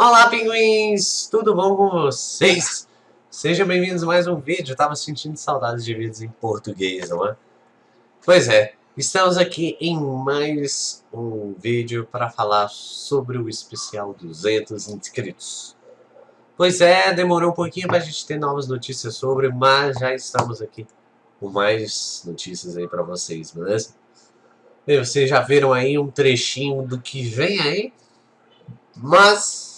Olá, pinguins! Tudo bom com vocês? Sejam bem-vindos a mais um vídeo. Eu tava sentindo saudades de vídeos em português, não é? Pois é, estamos aqui em mais um vídeo para falar sobre o especial 200 inscritos. Pois é, demorou um pouquinho para a gente ter novas notícias sobre, mas já estamos aqui com mais notícias aí para vocês, beleza? E vocês já viram aí um trechinho do que vem aí? Mas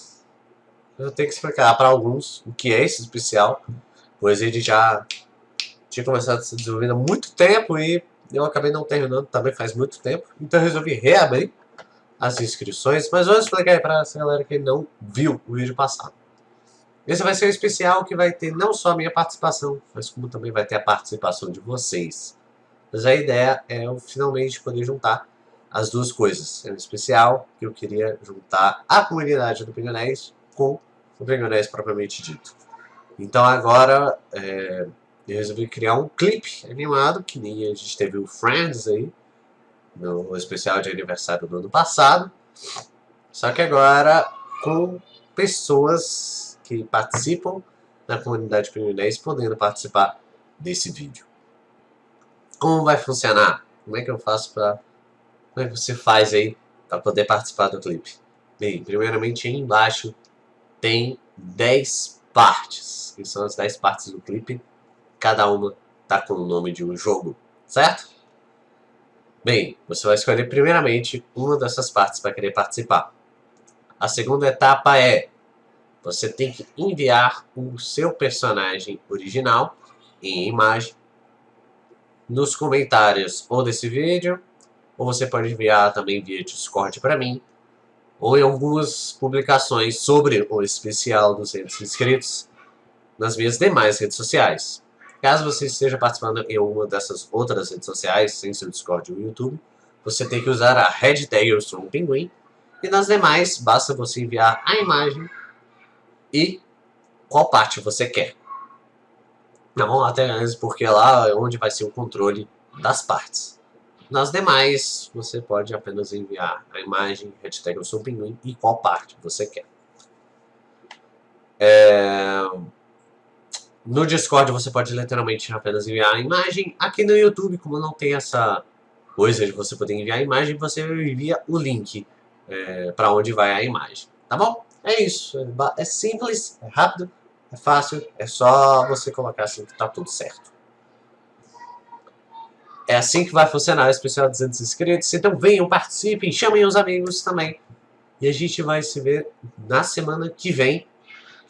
eu ter que explicar para alguns o que é esse especial, pois ele já tinha começado a ser desenvolvido há muito tempo e eu acabei não terminando também faz muito tempo, então eu resolvi reabrir as inscrições, mas vou explicar aí para essa galera que não viu o vídeo passado. Esse vai ser um especial que vai ter não só a minha participação, mas como também vai ter a participação de vocês. Mas a ideia é eu finalmente poder juntar as duas coisas. É um especial que eu queria juntar a comunidade do Pingonés com o Pingonés propriamente dito. Então agora é, eu resolvi criar um clipe animado, que nem a gente teve o Friends aí, no especial de aniversário do ano passado. Só que agora com pessoas que participam da comunidade Pingonés podendo participar desse vídeo. Como vai funcionar? Como é que eu faço para como é que você faz aí para poder participar do clipe? Bem, primeiramente aí embaixo tem 10 partes, que são as 10 partes do clipe. Cada uma tá com o nome de um jogo, certo? Bem, você vai escolher primeiramente uma dessas partes para querer participar. A segunda etapa é, você tem que enviar o seu personagem original em imagem nos comentários ou desse vídeo ou você pode enviar também via Discord para mim, ou em algumas publicações sobre o especial 200 inscritos nas minhas demais redes sociais. Caso você esteja participando em uma dessas outras redes sociais, sem seu Discord ou YouTube, você tem que usar a hashtag Eu Sou um Pinguim, e nas demais, basta você enviar a imagem e qual parte você quer. Não até antes, porque lá é onde vai ser o controle das partes. Nas demais, você pode apenas enviar a imagem, hashtag eu pinguim e qual parte você quer. É... No Discord você pode literalmente apenas enviar a imagem. Aqui no YouTube, como não tem essa coisa de você poder enviar a imagem, você envia o link é, para onde vai a imagem. Tá bom? É isso. É simples, é rápido, é fácil. É só você colocar assim que tá tudo certo. É assim que vai funcionar o especial 200 inscritos. Então venham, participem, chamem os amigos também. E a gente vai se ver na semana que vem.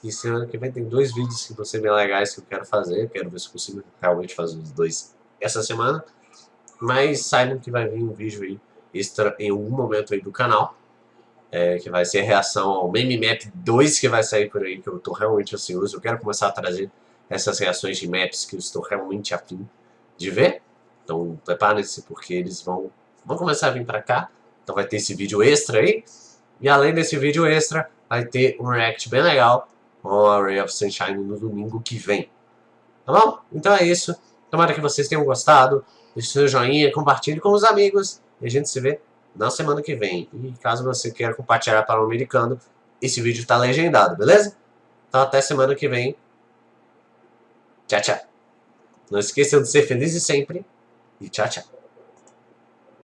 E semana que vem tem dois vídeos que vão ser bem legais que eu quero fazer. quero ver se consigo realmente fazer os dois essa semana. Mas saibam que vai vir um vídeo aí extra em algum momento aí do canal. É, que vai ser reação ao Meme Map 2 que vai sair por aí, que eu estou realmente ansioso. Eu quero começar a trazer essas reações de maps que eu estou realmente afim de ver. Então preparem-se porque eles vão, vão começar a vir pra cá. Então vai ter esse vídeo extra aí. E além desse vídeo extra, vai ter um react bem legal com a Ray of Sunshine no domingo que vem. Tá bom? Então é isso. Tomara que vocês tenham gostado. Deixe seu joinha, compartilhe com os amigos. E a gente se vê na semana que vem. E caso você queira compartilhar para o americano, esse vídeo está legendado, beleza? Então até semana que vem. Tchau, tchau. Não esqueçam de ser felizes sempre. E tchau, tchau.